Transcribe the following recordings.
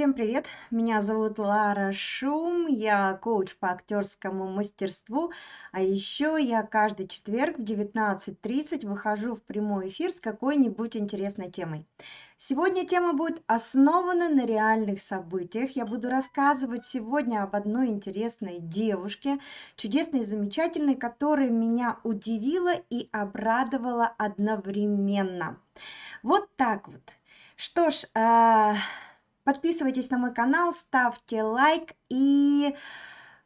Всем привет! Меня зовут Лара Шум, я коуч по актерскому мастерству, а еще я каждый четверг в 19.30 выхожу в прямой эфир с какой-нибудь интересной темой. Сегодня тема будет основана на реальных событиях. Я буду рассказывать сегодня об одной интересной девушке, чудесной и замечательной, которая меня удивила и обрадовала одновременно. Вот так вот. Что ж, а, Подписывайтесь на мой канал, ставьте лайк и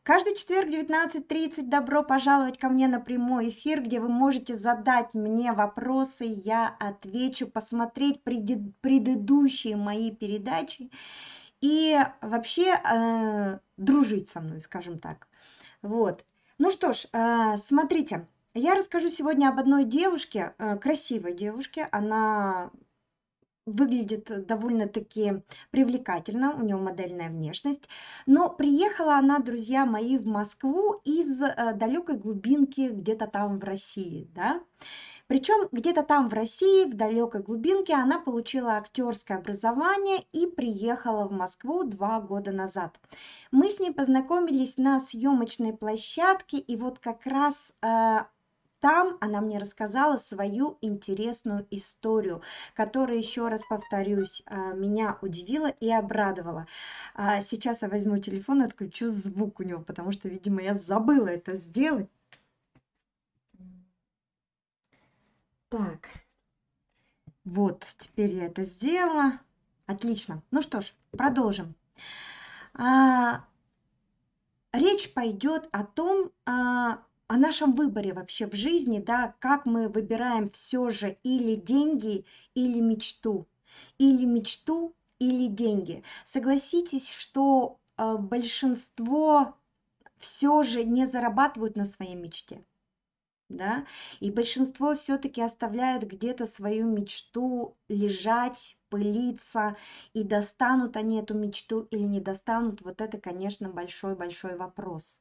каждый четверг в 19.30 добро пожаловать ко мне на прямой эфир, где вы можете задать мне вопросы, я отвечу, посмотреть предыдущие мои передачи и вообще э, дружить со мной, скажем так. Вот. Ну что ж, э, смотрите, я расскажу сегодня об одной девушке, э, красивой девушке. Она выглядит довольно-таки привлекательно, у нее модельная внешность. Но приехала она, друзья мои, в Москву из э, далекой глубинки где-то там в России, да. Причем где-то там в России, в далекой глубинке, она получила актерское образование и приехала в Москву два года назад. Мы с ней познакомились на съемочной площадке, и вот как раз э, там она мне рассказала свою интересную историю, которая, еще раз повторюсь, а, меня удивила и обрадовала. А, сейчас я возьму телефон и отключу звук у него, потому что, видимо, я забыла это сделать. Так, вот, теперь я это сделала. Отлично. Ну что ж, продолжим. А, речь пойдет о том, а, о нашем выборе вообще в жизни, да, как мы выбираем все же или деньги, или мечту, или мечту, или деньги. Согласитесь, что э, большинство все же не зарабатывают на своей мечте. Да? И большинство все-таки оставляют где-то свою мечту лежать, пылиться, и достанут они эту мечту или не достанут, вот это, конечно, большой-большой вопрос.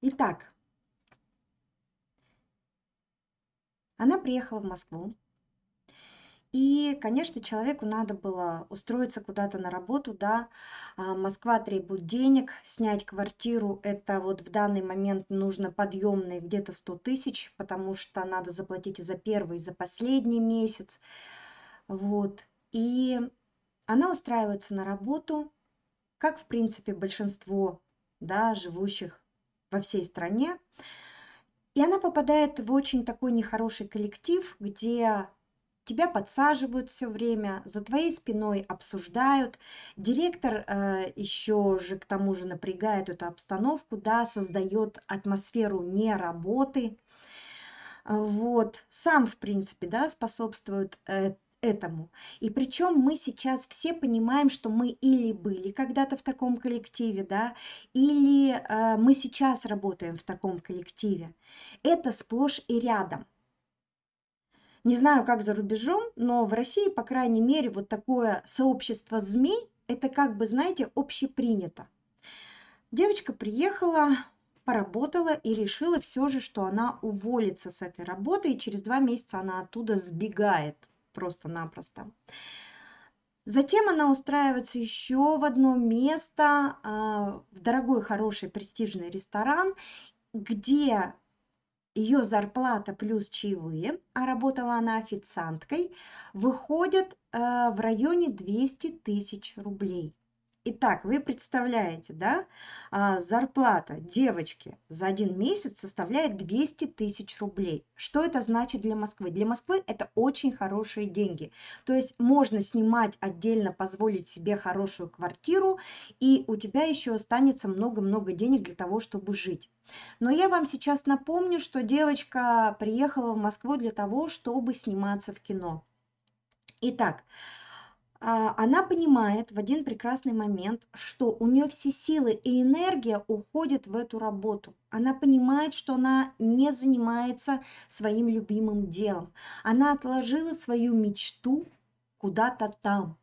Итак, она приехала в Москву. И, конечно, человеку надо было устроиться куда-то на работу, да. А, Москва требует денег, снять квартиру, это вот в данный момент нужно подъемные где-то 100 тысяч, потому что надо заплатить и за первый, и за последний месяц. Вот. И она устраивается на работу, как, в принципе, большинство, да, живущих во всей стране. И она попадает в очень такой нехороший коллектив, где тебя подсаживают все время, за твоей спиной обсуждают. Директор э, еще же к тому же напрягает эту обстановку, да, создает атмосферу не работы. Вот, сам, в принципе, да, способствует э, этому. И причем мы сейчас все понимаем, что мы или были когда-то в таком коллективе, да, или э, мы сейчас работаем в таком коллективе. Это сплошь и рядом. Не знаю, как за рубежом, но в России, по крайней мере, вот такое сообщество змей, это как бы, знаете, общепринято. Девочка приехала, поработала и решила все же, что она уволится с этой работы, и через два месяца она оттуда сбегает просто-напросто. Затем она устраивается еще в одно место, а, в дорогой, хороший, престижный ресторан, где ее зарплата плюс чаевые, а работала она официанткой, выходят а, в районе 200 тысяч рублей. Итак, вы представляете, да, а, зарплата девочки за один месяц составляет 200 тысяч рублей. Что это значит для Москвы? Для Москвы это очень хорошие деньги. То есть можно снимать отдельно, позволить себе хорошую квартиру, и у тебя еще останется много-много денег для того, чтобы жить. Но я вам сейчас напомню, что девочка приехала в Москву для того, чтобы сниматься в кино. Итак, она понимает в один прекрасный момент, что у нее все силы и энергия уходят в эту работу. Она понимает, что она не занимается своим любимым делом. Она отложила свою мечту куда-то там.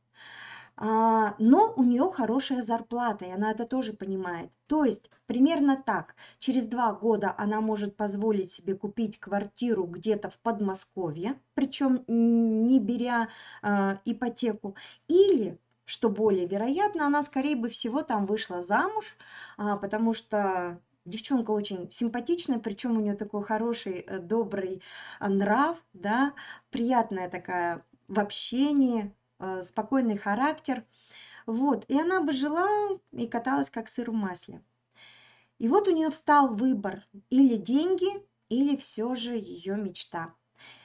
А, но у нее хорошая зарплата, и она это тоже понимает. То есть примерно так. Через два года она может позволить себе купить квартиру где-то в Подмосковье, причем не беря э, ипотеку. Или, что более вероятно, она скорее бы всего там вышла замуж, а, потому что девчонка очень симпатичная, причем у нее такой хороший, э, добрый э, нрав, да, приятная такая в общении, спокойный характер. Вот, и она бы жила и каталась как сыр в масле. И вот у нее встал выбор или деньги, или все же ее мечта.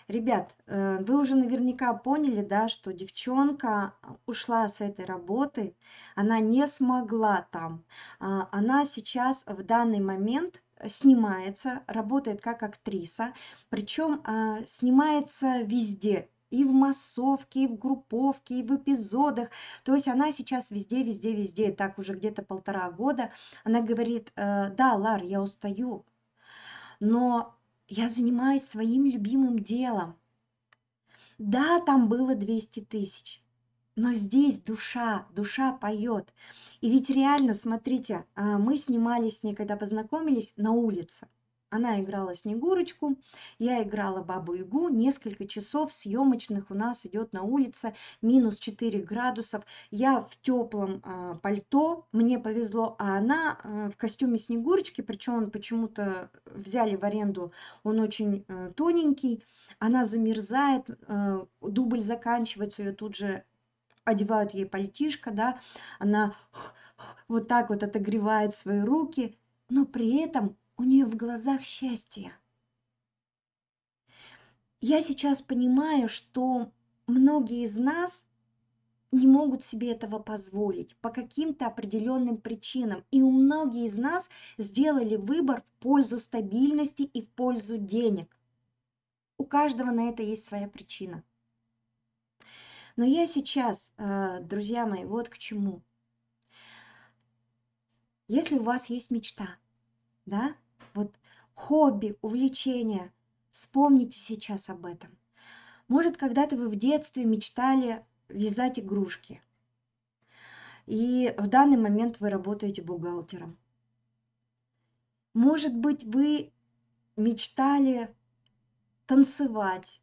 Ребят, э, вы уже наверняка поняли, да, что девчонка ушла с этой работы, она не смогла там. А, она сейчас в данный момент снимается, работает как актриса, причем а, снимается везде, и в массовке, и в групповке, и в эпизодах. То есть она сейчас везде, везде, везде, так уже где-то полтора года. Она говорит, э, да, Лар, я устаю, но я занимаюсь своим любимым делом. Да, там было 200 тысяч, но здесь душа, душа поет. И ведь реально, смотрите, а, мы снимались с ней, когда познакомились, на улице. Она играла Снегурочку, я играла Бабу-Ягу. Несколько часов съемочных у нас идет на улице, минус 4 градусов. Я в теплом э, пальто, мне повезло, а она э, в костюме Снегурочки, причем он почему-то взяли в аренду, он очень э, тоненький. Она замерзает, э, дубль заканчивается, ее тут же одевают ей пальтишко, да, она вот так вот отогревает свои руки, но при этом у нее в глазах счастье. Я сейчас понимаю, что многие из нас не могут себе этого позволить по каким-то определенным причинам. И у многих из нас сделали выбор в пользу стабильности и в пользу денег. У каждого на это есть своя причина. Но я сейчас, э, друзья мои, вот к чему. Если у вас есть мечта, да, хобби, увлечение. Вспомните сейчас об этом. Может, когда-то вы в детстве мечтали вязать игрушки. И в данный момент вы работаете бухгалтером. Может быть, вы мечтали танцевать,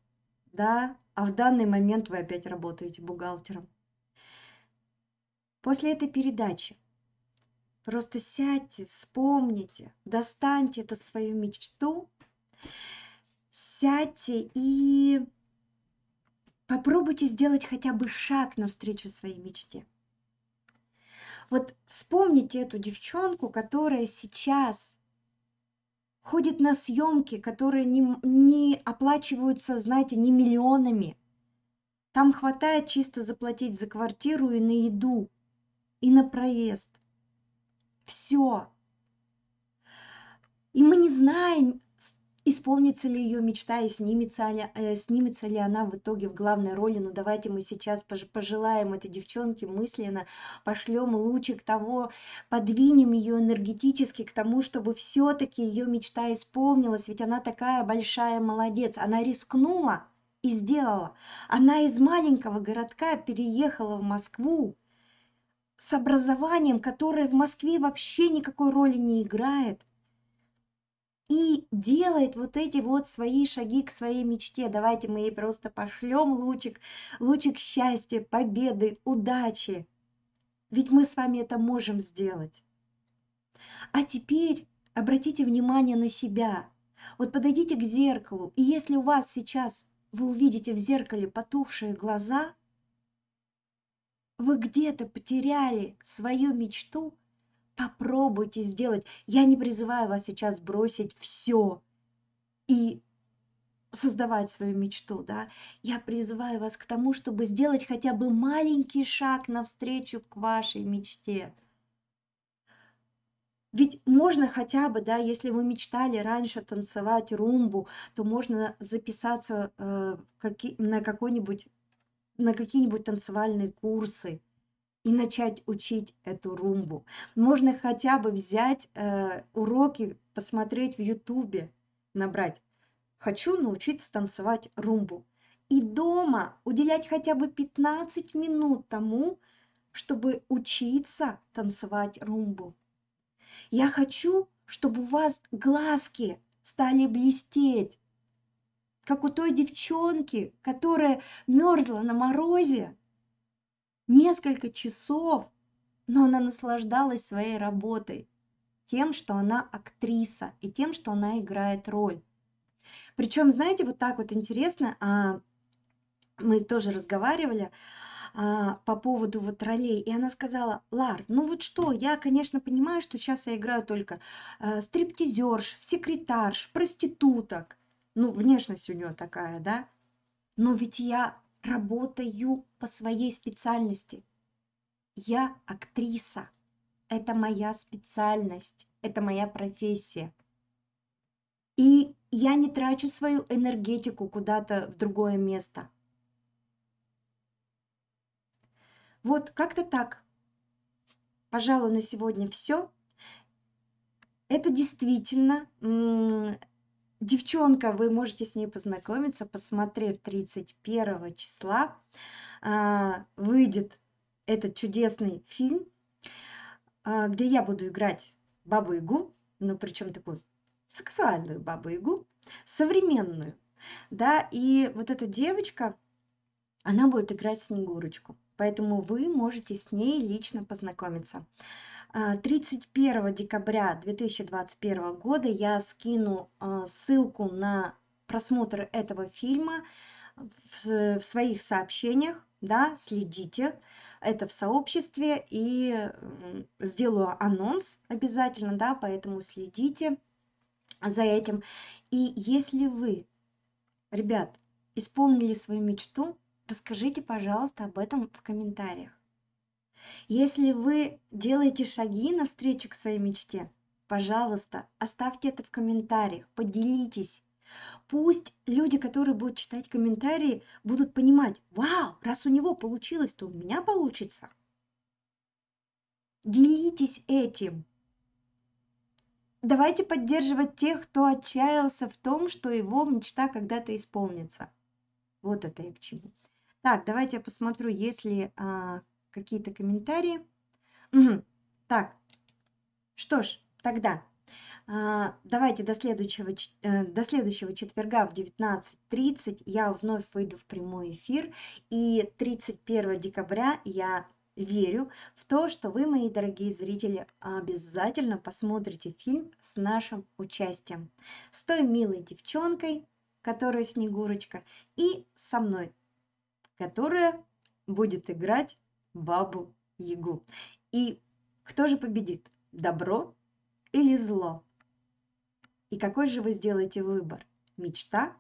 да, а в данный момент вы опять работаете бухгалтером. После этой передачи Просто сядьте, вспомните, достаньте эту свою мечту, сядьте и попробуйте сделать хотя бы шаг навстречу своей мечте. Вот вспомните эту девчонку, которая сейчас ходит на съемки, которые не, не оплачиваются, знаете, не миллионами. Там хватает чисто заплатить за квартиру и на еду, и на проезд – все. И мы не знаем, исполнится ли ее мечта и снимется ли, э, снимется ли она в итоге в главной роли. Ну давайте мы сейчас пожелаем этой девчонке мысленно, пошлем лучик того, подвинем ее энергетически к тому, чтобы все-таки ее мечта исполнилась, ведь она такая большая молодец, она рискнула и сделала. Она из маленького городка переехала в Москву, с образованием, которое в Москве вообще никакой роли не играет, и делает вот эти вот свои шаги к своей мечте. Давайте мы ей просто пошлем лучик, лучик счастья, победы, удачи. Ведь мы с вами это можем сделать. А теперь обратите внимание на себя. Вот подойдите к зеркалу, и если у вас сейчас вы увидите в зеркале потухшие глаза – вы где-то потеряли свою мечту, попробуйте сделать. Я не призываю вас сейчас бросить все и создавать свою мечту, да. Я призываю вас к тому, чтобы сделать хотя бы маленький шаг навстречу к вашей мечте. Ведь можно хотя бы, да, если вы мечтали раньше танцевать румбу, то можно записаться э, на какой-нибудь на какие-нибудь танцевальные курсы и начать учить эту румбу. Можно хотя бы взять э, уроки, посмотреть в Ютубе, набрать «Хочу научиться танцевать румбу». И дома уделять хотя бы 15 минут тому, чтобы учиться танцевать румбу. Я хочу, чтобы у вас глазки стали блестеть, как у той девчонки, которая мерзла на морозе несколько часов, но она наслаждалась своей работой, тем, что она актриса и тем, что она играет роль. Причем, знаете, вот так вот интересно, а, мы тоже разговаривали а, по поводу вот ролей, и она сказала, Лар, ну вот что, я, конечно, понимаю, что сейчас я играю только а, стриптизерш, секретарш, проституток, ну, внешность у нее такая, да, но ведь я работаю по своей специальности. Я актриса. Это моя специальность, это моя профессия. И я не трачу свою энергетику куда-то в другое место. Вот как-то так. Пожалуй, на сегодня все. Это действительно девчонка, вы можете с ней познакомиться, посмотрев 31 числа. А, выйдет этот чудесный фильм, а, где я буду играть бабу-ягу, ну причем такую сексуальную бабу-ягу, современную. Да, и вот эта девочка, она будет играть Снегурочку. Поэтому вы можете с ней лично познакомиться. 31 а, декабря 2021 года я скину а, ссылку на просмотр этого фильма в своих сообщениях, да, следите это в сообществе и сделаю анонс обязательно, да, поэтому следите за этим. И если вы, ребят, исполнили свою мечту, расскажите, пожалуйста, об этом в комментариях. Если вы делаете шаги навстречу к своей мечте, пожалуйста, оставьте это в комментариях, поделитесь. Пусть люди, которые будут читать комментарии, будут понимать, вау, раз у него получилось, то у меня получится. Делитесь этим. Давайте поддерживать тех, кто отчаялся в том, что его мечта когда-то исполнится. Вот это и к чему. Так, давайте я посмотрю, есть ли а, какие-то комментарии. Угу. Так, что ж, тогда а, давайте до следующего, э, до следующего четверга в 19.30 я вновь выйду в прямой эфир. И 31 декабря я верю в то, что вы, мои дорогие зрители, обязательно посмотрите фильм с нашим участием. С той милой девчонкой, которая Снегурочка, и со мной, которая будет играть бабу Ягу. И кто же победит, добро или зло? И какой же вы сделаете выбор? Мечта